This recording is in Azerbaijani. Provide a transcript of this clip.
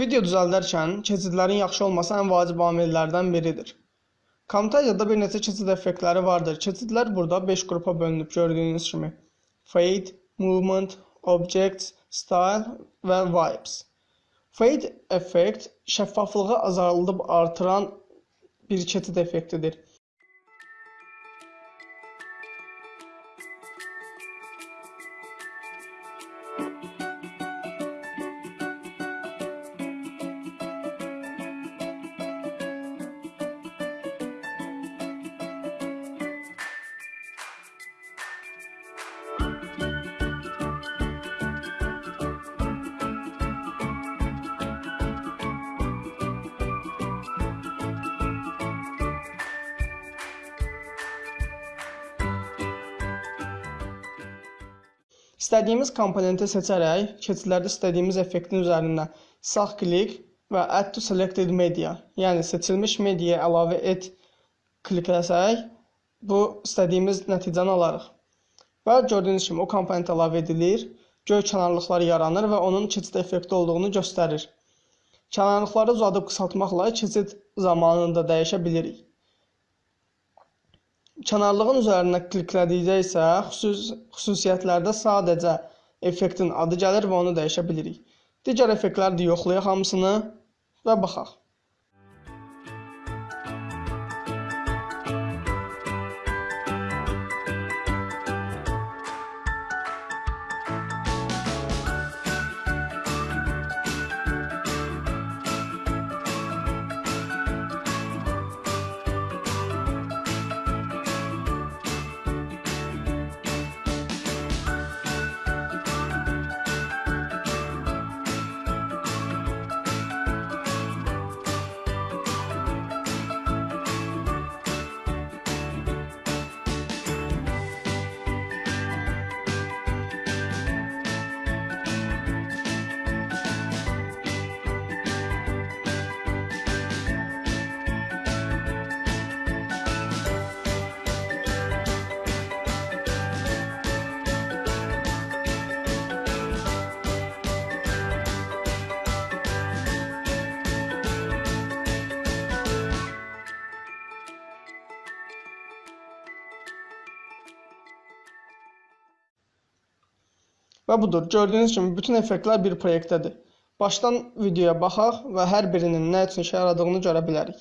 Video düzəldərkən keçidlərin yaxşı olması ən vacib amillərdən biridir. Camtasia'da bir neçə keçid effektləri vardır. Keçidlər burada 5 qrupa bölünüb gördüyünüz kimi. Fade, Movement, Objects, Style və Vibes. Fade effekt şəffaflığı azaldıb artıran bir keçid effektidir. İstədiyimiz komponenti seçərək keçidlərdə istədiyimiz effektin üzərində sağ klik və Add to Selected Media, yəni seçilmiş mediaya əlavə et klikləsək, bu istədiyimiz nəticəni alarıq. Və gördüyünüz kimi o komponent əlavə edilir, göy kənarlıqlar yaranır və onun keçid effekti olduğunu göstərir. Kənarlıqları uzadıb qısaltmaqla keçid zamanını da dəyişə bilirik. Kənarlığın üzərinə kliklədikdə isə xüsus xüsusiyyətlərdə sadəcə effektin adı gəlir və onu dəyişə bilirik. Digər effektləri də yoxlayaq hamısını və baxaq. Və budur. Gördüyünüz kimi bütün effektlər bir proyektdədir. Başdan videoya baxaq və hər birinin nə üçün işə yaradığını görə bilərik.